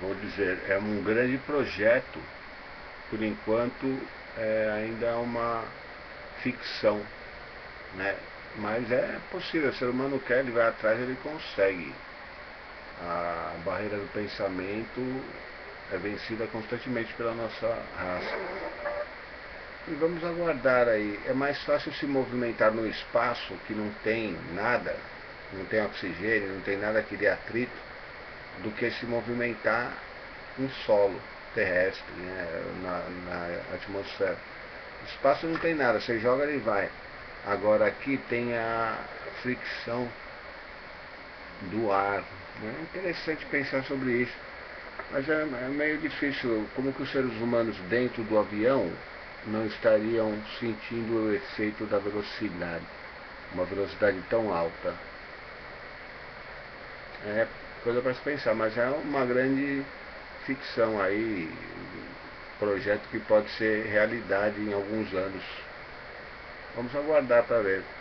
vou dizer, é um grande projeto, por enquanto é ainda uma ficção, né? Mas é possível, o ser humano quer, ele vai atrás, ele consegue. A barreira do pensamento é vencida constantemente pela nossa raça. E vamos aguardar aí. É mais fácil se movimentar no espaço que não tem nada, não tem oxigênio, não tem nada que dê atrito, do que se movimentar em solo terrestre, né, na, na atmosfera. O espaço não tem nada, você joga ele vai. Agora aqui tem a fricção do ar. Né? É interessante pensar sobre isso. Mas é, é, meio difícil, como que os seres humanos dentro do avião não estariam sentindo o efeito da velocidade, uma velocidade tão alta. É coisa para se pensar, mas é uma grande ficção aí, projeto que pode ser realidade em alguns anos. Vamos aguardar para ver.